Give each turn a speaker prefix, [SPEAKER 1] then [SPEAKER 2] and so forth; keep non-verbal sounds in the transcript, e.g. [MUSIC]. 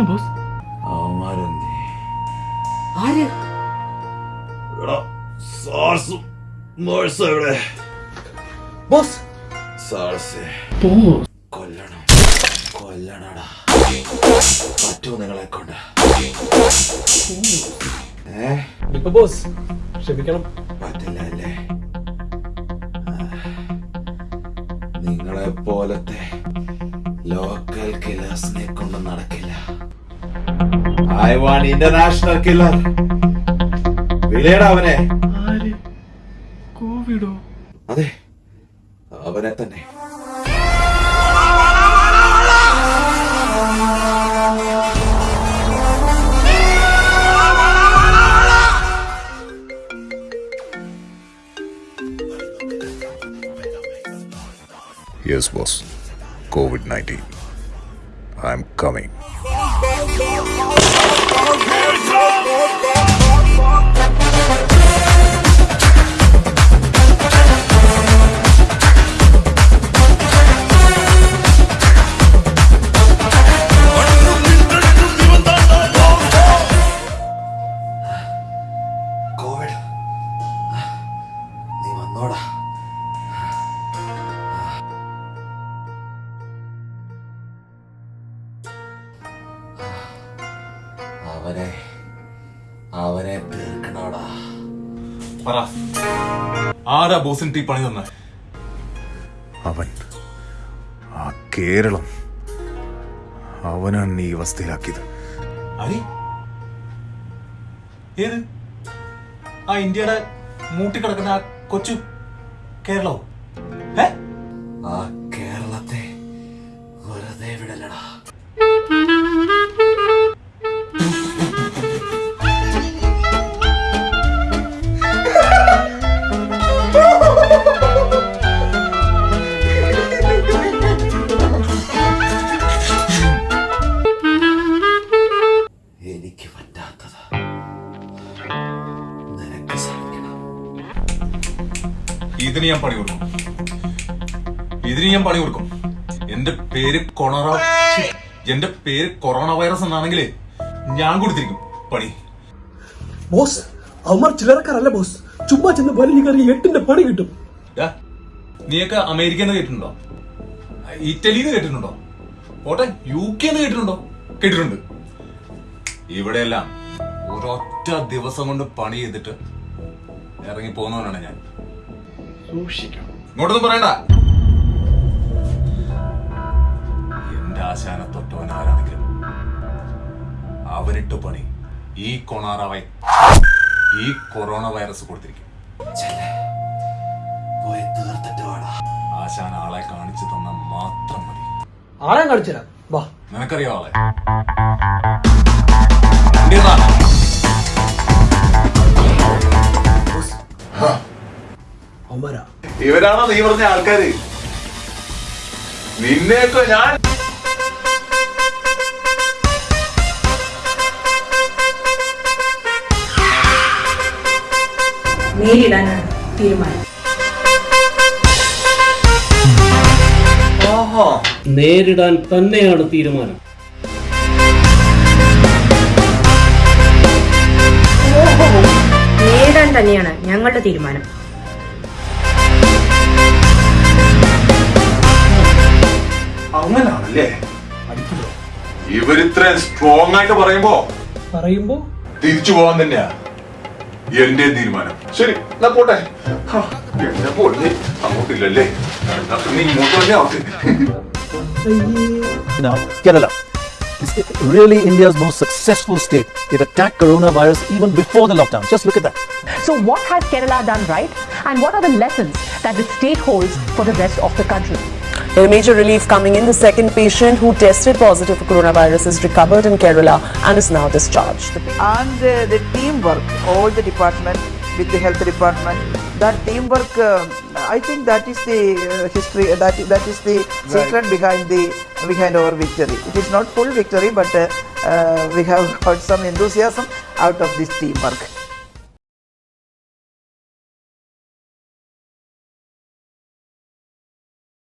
[SPEAKER 1] എന്താണ് ബോസ്?
[SPEAKER 2] അവന്മാരെന്തേ?
[SPEAKER 3] ആര്?
[SPEAKER 2] എടാ സാർസും മേഴ്സും എവിടെ?
[SPEAKER 3] ബോസ്!
[SPEAKER 2] സാർസെ.
[SPEAKER 1] ബോസ്!
[SPEAKER 2] കൊല്ലണം. കൊല്ലണടാ. പറ്റൂ നിങ്ങളെ കൊണ്ട്. ഏ?
[SPEAKER 3] ഇപ്പൊ ബോസ് ക്ഷമിക്കണം.
[SPEAKER 2] പറ്റില്ല അല്ലേ നിങ്ങളെ പോലത്തെ ലോക്കൽ കിലാസിനെ കൊണ്ട് നടക്കില്ല. ഐ വാണ്ട് ഇന്റർനാഷണൽ കില്ലർ വിളിയടാ അവനെ
[SPEAKER 1] ആര് കോവിഡോ
[SPEAKER 2] അതെ അവനെ തന്നെ
[SPEAKER 4] Yes, boss. COVID 19. I'm coming.
[SPEAKER 2] വന്നോടാ. അവനെ അവനെ തീർക്കണോടാ.
[SPEAKER 5] പറ. ആരാ ബോസിന് ടീ പണി തന്നെ?
[SPEAKER 4] അവൻ ആ കേരളം അവനാണ് ഈ അവസ്ഥയിലാക്കിയത്.
[SPEAKER 5] അരി ഏത്? ആ ഇന്ത്യയുടെ മൂട്ടിക്കിടക്കുന്ന ആ കൊച്ചു കേരളവും. ഏ
[SPEAKER 2] ആ
[SPEAKER 5] ഇതിന് ഞാൻ പണി കൊടുക്കും. ഇതിന് ഞാൻ പണി കൊടുക്കും. എന്റെ പേര് കൊറോണ എന്റെ പേര് കൊറോണ വൈറസ് എന്നാണെങ്കിൽ ഞാൻ കൊടുത്തിരിക്കും പണി.
[SPEAKER 3] ബോസ് അവന്മാർ ചിലർക്കാരല്ല ബോസ്. ചുമ്മാ ചെന്ന് വലിയ കയറി എട്ടിന്റെ പണി കിട്ടും.
[SPEAKER 5] നീയൊക്കെ അമേരിക്കന്ന് കേട്ടിട്ടുണ്ടോ? ഇറ്റലിന്ന് കേട്ടിട്ടുണ്ടോ? പോട്ടെ യു കെന്ന് കേട്ടിട്ടുണ്ടോ? കേട്ടിട്ടുണ്ട്. ഇവിടെയെല്ലാം ഒരൊറ്റ ദിവസം കൊണ്ട് പണി ചെയ്തിട്ട് ഇറങ്ങി പോകുന്നവനാണ് ഞാൻ.
[SPEAKER 1] സൂക്ഷിക്കണം
[SPEAKER 5] ഇങ്ങോട്ടൊന്നും പറയണ്ട. എന്റെ ആശാന തൊട്ടവൻ ആരാണെങ്കിലും അവരിട്ട് പണി ഈ കൊണാറാവായി ഈ കൊറോണ വൈറസ് കൊടുത്തിരിക്കും.
[SPEAKER 2] പോയി തീർത്തിട്ട് വാടാ.
[SPEAKER 5] ആശാൻ ആളെ കാണിച്ചു തന്ന മാത്രം മതി.
[SPEAKER 3] ആളെ കാണിച്ചുതരാം. വാ.
[SPEAKER 5] നിനക്കറിയോ ആളെ?
[SPEAKER 3] അവന്മാരാ
[SPEAKER 2] ഇവരാണോ നീ പറഞ്ഞ ആൾക്കാര്? നിന്നേക്കോ ഞാൻ
[SPEAKER 6] നേരിടാനാണ് തീരുമാനം.
[SPEAKER 7] നേരിടാൻ തന്നെയാണ് തീരുമാനം.
[SPEAKER 6] നേരിടാൻ തന്നെയാണ് ഞങ്ങളുടെ തീരുമാനം.
[SPEAKER 2] അങ്ങനാണല്ലേ ഇവരിത്രയും സ്ട്രോങ് ആയിട്ട് പറയുമ്പോ
[SPEAKER 3] പറയുമ്പോ
[SPEAKER 2] തിരിച്ചു പോവാൻ തന്നെയാ എന്റെ തീരുമാനം ശരി എന്നാ പോട്ടെ ഹാ, എന്നെ പോലെ അങ്ങോട്ടില്ലല്ലേ എന്നാ പിന്നെ ഇങ്ങോട്ട് തന്നെ ആവട്ടെ
[SPEAKER 8] Now, Kerala is really India's most successful state. It attacked coronavirus even before the lockdown. Just look at that.
[SPEAKER 9] So, what has Kerala done right, and what are the lessons that the state holds for the rest of the country?
[SPEAKER 10] A major relief coming in. The second patient who tested positive for coronavirus is recovered in Kerala and is now discharged.
[SPEAKER 11] and uh, the teamwork, all the department with the health department, that teamwork, uh, I think that is the uh, history, that that is the secret behind the behind our victory. It is not full victory, but uh, uh, we have [LAUGHS] got some enthusiasm out of this teamwork.